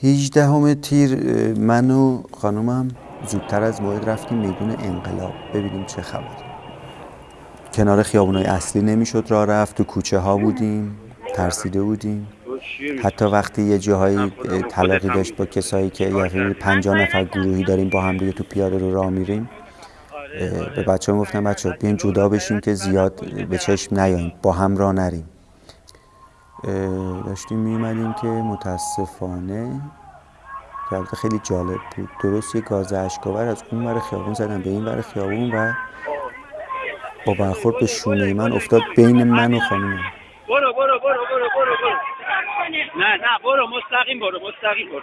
هیچدهم تیر من و خانومم زودتر از موعد رفتیم میدون انقلاب. ببینیم چه خبر. کنار خیابونای اصلی نمی‌شد راه رفت تو کوچه ها بودیم ترسیده بودیم. حتی وقتی یه جاهایی تلاقی داشت با کسایی که یه پنجاه نفر گروهی داریم با هم دیگه تو پیاده رو راه میریم به بچه هم گفتم بچه بیاین جدا بشیم که زیاد به چشم نیاییم با هم راه نریم. داشتیم میومدیم که متاسفانه که خیلی جالب بود. درست یه گاز اشکاور از اون ور خیابون زدن به این ور خیابون و با برخورد به شونه من افتاد بین من و خانومم برو برو برو برو برو برو. نه نه برو مستقیم برو مستقیم برو.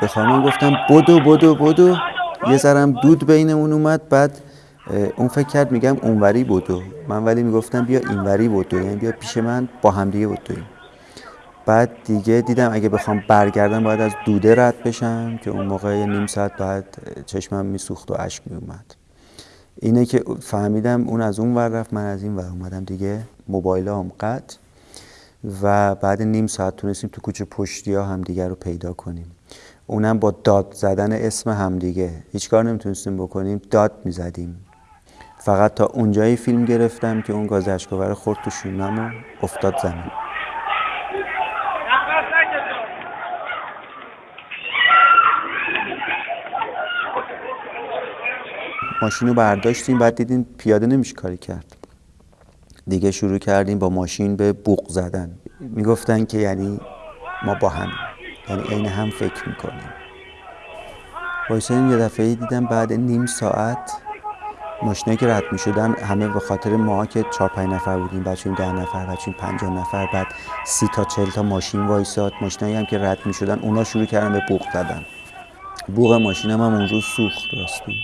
به خانم گفتم بدو بدو بدو. یه ذرم دود بینمون اومد بعد اون فکر کرد میگم اونوری بدو من ولی می‌گفتم بیا اینوری بدو یعنی بیا پیش من با هم دیگه بدویم بعد دیگه دیدم اگه بخوام برگردم باید از دوده رد بشم که اون موقع نیم ساعت بعد چشمم میسوخت و اشک میومد اینه که فهمیدم اون از اون ور رفت من از این ور اومدم دیگه موبایل هم قطع. و بعد نیم ساعت تونستیم تو کوچه پشتی ها همدیگه رو پیدا کنیم. اونم با داد زدن اسم همدیگه. هیچ کار نمی‌تونستیم بکنیم داد می‌زدیم. فقط تا اونجایی فیلم گرفتم که اون گاز اشکاور خورد تو شونم و افتاد زمین. ماشین رو برداشتیم بعد دیدیم پیاده نمیشه کاری کرد. دیگه شروع کردیم با ماشین به بوق زدن. می‌گفتن که یعنی ما با هم یعنی عین هم فکر می‌کنیم. وایسادیم یه دفعه دیدم بعد نیم ساعت ماشینه که رد می‌شدن همه به خاطر ما که چهار پنج نفر بودیم بچه‌یم ده نفر بچه‌یم پنجاه نفر بعد سی تا چل تا ماشین وایساد. ماشینایی هم که رد می‌شدن اونا شروع کردن به بوق زدن. بوق ماشینم هم اون روز سوخت راستی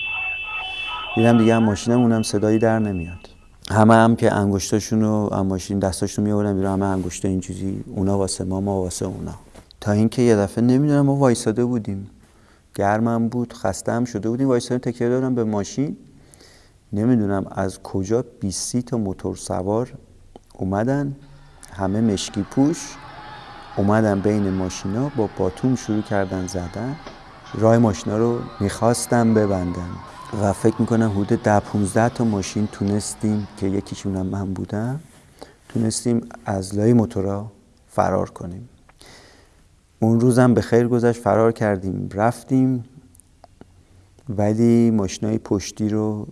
دیدم دیگه هم ماشینم اونم صدایی در نمیاد. همه هم که انگشتاشون رو ماشین دستاشون میآوردن بیرون همه انگشتا این چیزی اونا واسه ما ما واسه اونا. تا اینکه یه دفعه نمی‌دونم ما وایساده بودیم. گرمم بود خسته هم شده بودیم وایساده تکیه دادم به ماشین. نمی‌دونم از کجا 20 تا موتور سوار اومدن. همه مشکی پوش. اومدن بین ماشینا با باتوم شروع کردن زدن. راه ماشینا رو می‌خواستم ببندن. و فکر می‌کنم حدود ده 15 تا ماشین تونستیم که یکیشون هم من بودم تونستیم از لای موتورا فرار کنیم. اون روزم به خیر گذشت فرار کردیم رفتیم. ولی ماشینای پشتی رو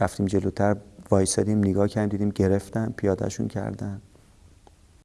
رفتیم جلوتر وایسادیم نگاه کردیم دیدیم گرفتن پیادهشون کردن.